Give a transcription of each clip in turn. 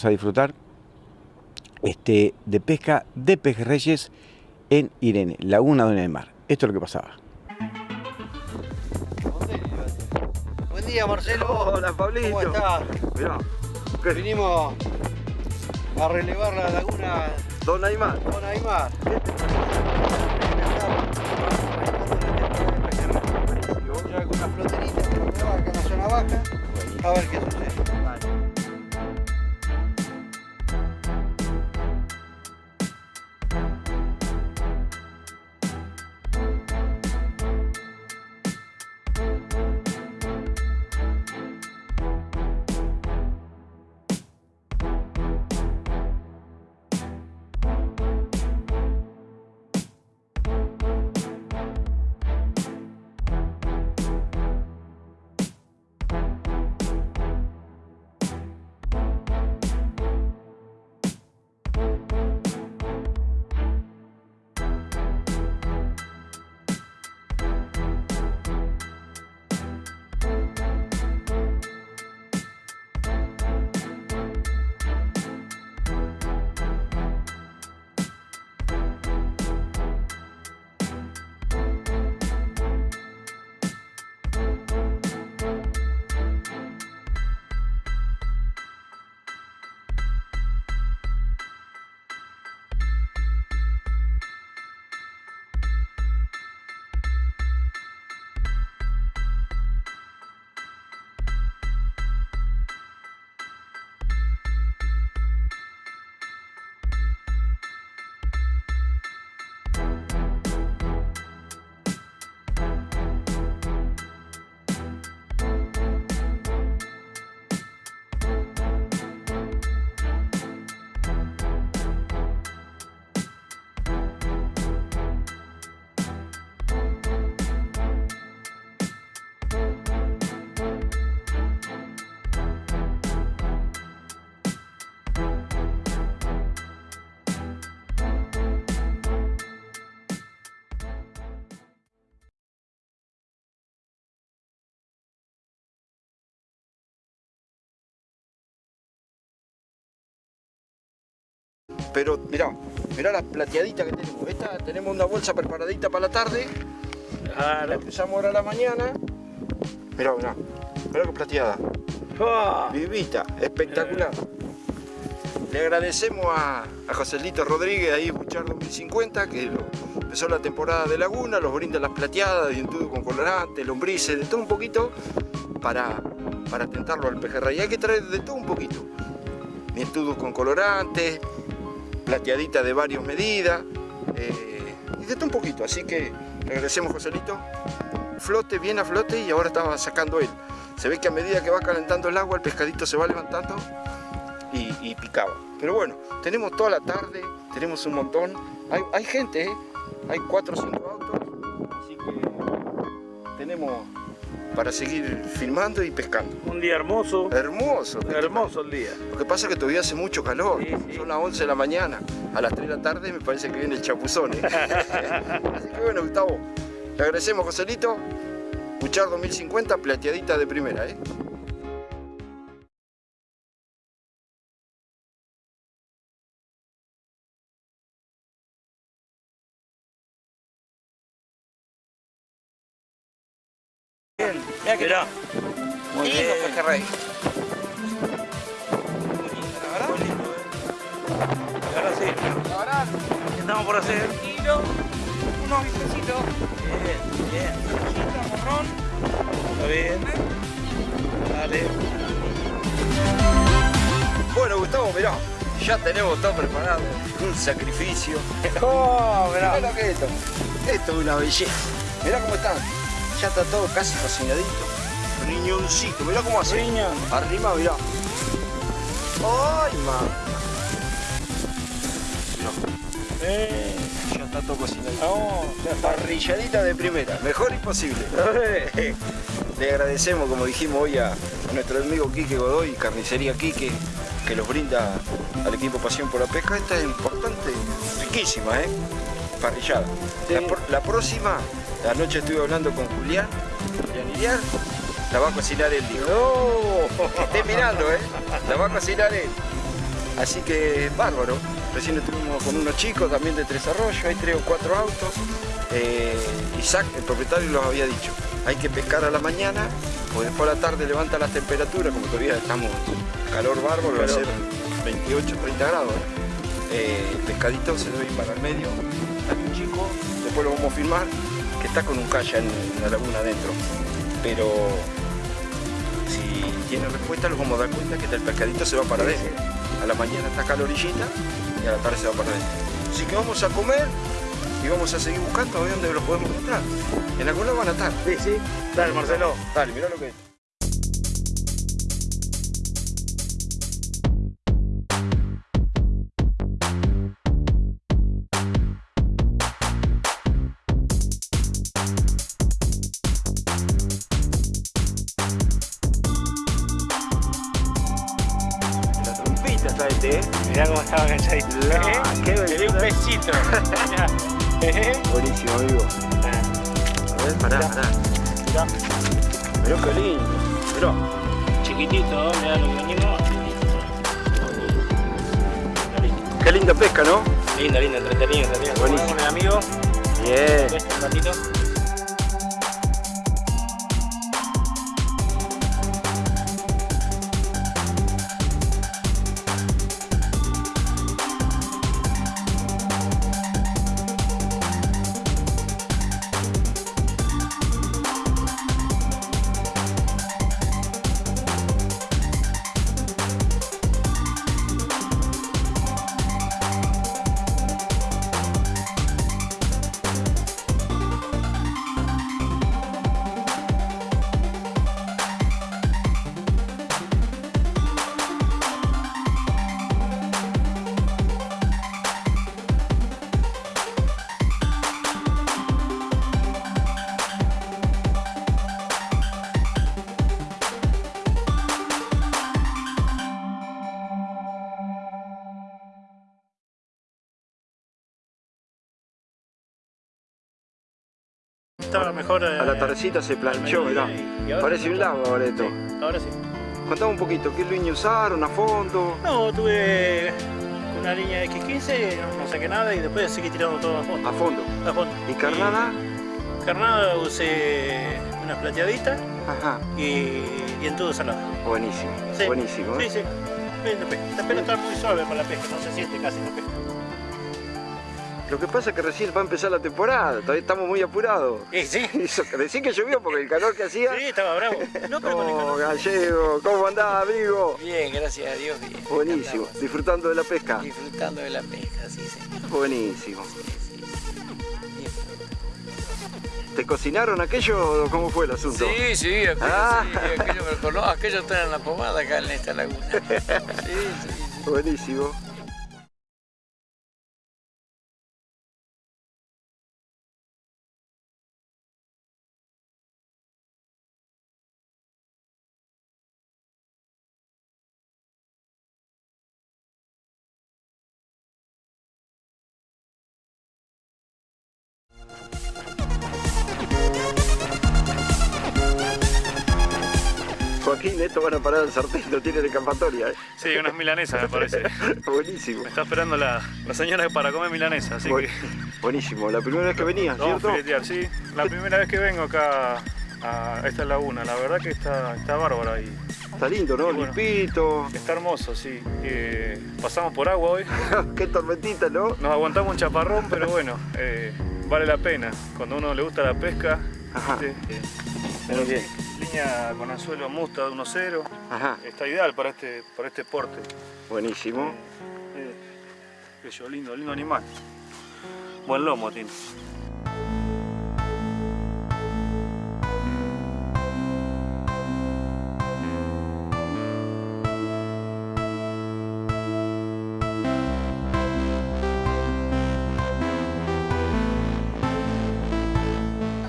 vamos a disfrutar este, de pesca de pejerreyes en Irene, Laguna de Mar. Esto es lo que pasaba. Buen día Marcelo. Hola Pablito. ¿Cómo estás? Mirá, Vinimos a relevar la laguna Don Aymar. Don Aymar. Ya con una floterita que nos va acá en la zona baja. A ver qué sucede. Pero mirá, mirá la plateadita que tenemos. Esta tenemos una bolsa preparadita para la tarde. La que usamos ahora a la mañana. Mirá, mirá. Mirá qué plateada. Ah. Vivita, espectacular. Le agradecemos a, a Joselito Rodríguez ahí Buchar 2050 que lo- empezó la temporada de Laguna, los brinda las plateadas, dientudo con colorante, lombrices, de todo un poquito para, para tentarlo al pejerrey. Hay que traer de todo un poquito. Dientudos con colorante, plateadita de varias medidas eh, y de todo un poquito. Así que le agradecemos Joselito. Flote, bien a flote y ahora estaba sacando él. Se ve que a medida que va calentando el agua el pescadito se va levantando y, picaba. Pero bueno, tenemos toda la tarde, tenemos un montón. Hay, hay gente, ¿eh? hay cuatro o cinco autos, así que tenemos para seguir filmando y pescando. Un día hermoso, Hermoso. hermoso el día. Lo que pasa es que todavía hace mucho calor. Sí, sí. Son las 11 de la mañana. A las 3 de la tarde me parece que viene el chapuzón. ¿eh? Así que bueno, Gustavo, le agradecemos, Joselito. Buchar 2050, plateadita de primera. ¿eh? Mirá. Muy bien. pejerrey. Ahora sí. Ahora, ¿Qué estamos por hacer? kilo, unos bifecitos, Bien, bien. morrón. Está bien. Dale. Bueno, Gustavo, mirá, ya tenemos todo preparado. Un sacrificio. Oh, mirá. Mirá lo que es esto. Esto es una belleza. Mirá cómo están. Ya está todo casi cocinadito. Riñoncito, mirá cómo hace. Riñón. Arriba, mirá. ¡Ay, man! Mirá, Eh, ya está todo cocinadito. ya está. Parrilladita de primera, mejor imposible. Le agradecemos, como dijimos hoy, a, nuestro amigo Quique Godoy, Carnicería Quique, que los brinda al equipo Pasión por la Pesca. Esta es importante, riquísima, ¿eh? Parrillada. Sí. la próxima, anoche estuve hablando con Julián, Julián Iriar, La va a cocinar él, dijo. No. Que esté mirando, ¿eh? La va a cocinar él. Así que bárbaro. Recién estuvimos con unos chicos también de Tres Arroyos, hay tres o cuatro autos. Eh, Isaac, el propietario, los había dicho. Hay que pescar a la mañana, porque después a la tarde levanta las temperaturas, como todavía estamos calor bárbaro, va a ser 28, 30 grados. Eh, el pescadito se debe ir para el medio. Hay un chico, después lo vamos a filmar, que está con un calla en, la laguna adentro. Pero si tiene respuesta, los vamos a dar cuenta que el pescadito se va para adentro. A la mañana está acá la orillita y a la tarde se va para adentro. Así que vamos a comer y vamos a seguir buscando a ver dónde los podemos encontrar. En algún lado van a estar. Sí, sí. Dale, Marcelo. Dale, mirá lo que es. ¿Eh? Mirá cómo estaba ¿Eh? qué Le di un besito. ¿Eh? Buenísimo, amigo. A ver, pará, pará. Mirá. Mirá qué lindo. Mirá. Chiquitito, mirá lo que venimos. Qué linda pesca, ¿no? Lindo, lindo, entretenido, entretenido. Buenísimo. Con el amigo, Bien. un ratito. Estaba mejor. A la tardecita se planchó, mirá. Parece un lago ahora esto. Ahora sí. Contame un poquito, ¿qué línea usaron a fondo? No, tuve una línea X15, no, saqué nada y después seguí tirando todo a fondo. A fondo. A fondo. ¿Y carnada? Y carnada usé una plateadita Ajá. y, y en todo salado. Buenísimo, Sí. buenísimo. ¿eh? Sí, sí. Esta pena está muy suave para la pesca, no se siente casi la pesca. Lo que pasa es que recién va a empezar la temporada, todavía estamos muy apurados. Y sí. Decí que llovió porque el calor que hacía. Sí, estaba bravo. No, pero Oh, gallego, ¿cómo andás, amigo? Bien, gracias a Dios, bien. Buenísimo, Andamos disfrutando de la pesca. Disfrutando de la pesca, sí, señor. Buenísimo. Sí. ¿Te cocinaron aquello o cómo fue el asunto? Sí, sí, aquello, Ah. sí, aquello me lo conozco. Aquello está en la pomada acá en esta laguna. Sí, sí, sí. Buenísimo. Esto van a parar el sartén, no tienen escapatoria. ¿eh? Sí, unas milanesas me parece. Buenísimo. Me está esperando la, la señora para comer milanesa, así Bu- que Buenísimo, la primera vez que venías, vamos a ¿cierto? filetear, sí. La primera vez que vengo acá a esta laguna, la verdad que está, está bárbara y Está lindo, ¿no? Bueno. Limpito. está hermoso, sí. Eh, pasamos por agua hoy, Qué tormentita, ¿no? nos aguantamos un chaparrón, pero bueno, eh, vale la pena. Cuando a uno le gusta la pesca, Ajá. ¿viste? Eh, Muy bien. Con anzuelo musta de 1.0, Ajá, está ideal para este, para este porte. buenísimo. Eh, bello, lindo, lindo animal. Buen lomo tiene.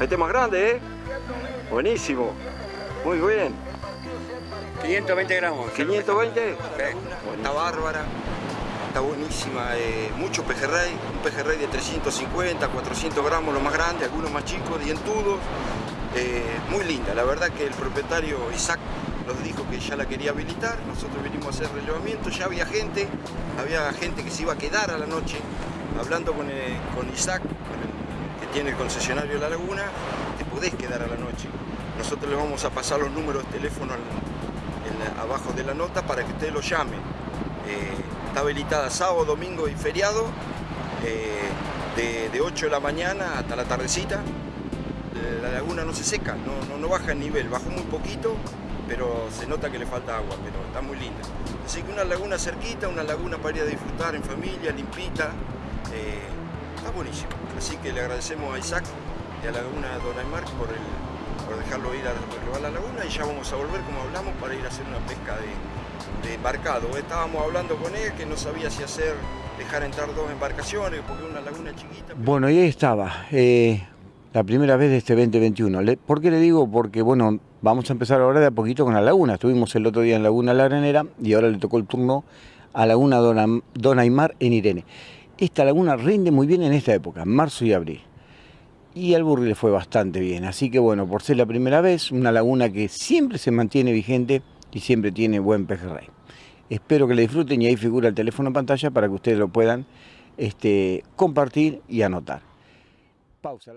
Este más grande, ¿eh? Buenísimo. Muy bien. 520 gramos. 520. Está bárbara. Está buenísima. eh, mucho pejerrey. Un pejerrey de 350, 400 gramos lo más grande, algunos más chicos, dientudos. eh, muy linda. La verdad que el propietario Isaac nos dijo que ya la quería habilitar, nosotros vinimos a hacer relevamiento, ya había gente, había gente que se iba a quedar a la noche, hablando con, eh, con Isaac, con el- que tiene el concesionario de la laguna, te podés quedar a la noche. Nosotros le vamos a pasar los números de teléfono abajo de la nota para que ustedes lo llamen. Eh, está habilitada sábado, domingo y feriado, eh, de, de 8 de la mañana hasta la tardecita. La laguna no se seca, no, baja el nivel, bajó muy poquito, pero se nota que le falta agua, pero está muy linda. Así que una laguna cerquita, una laguna para ir a disfrutar en familia, limpita, eh, está buenísimo. Así que le agradecemos a Isaac y a la laguna Don Aymar por, el, por dejarlo ir a probar la laguna y ya vamos a volver, como hablamos, para ir a hacer una pesca de, embarcado. Estábamos hablando con él que no sabía si hacer, dejar entrar dos embarcaciones, porque una laguna chiquita. Bueno, y ahí estaba, eh, la primera vez de este 2021. Le- ¿Por qué le digo? Porque, bueno, vamos a empezar ahora de a poquito con la laguna. Estuvimos el otro día en Laguna La Granera y ahora le tocó el turno a Laguna Don Aymar en Irene. Esta laguna rinde muy bien en esta época, marzo y abril. Y al Burri le fue bastante bien. Así que, bueno, por ser la primera vez, una laguna que siempre se mantiene vigente y siempre tiene buen pejerrey. Espero que le disfruten y ahí figura el teléfono en pantalla para que ustedes lo puedan este, compartir y anotar. Pausa.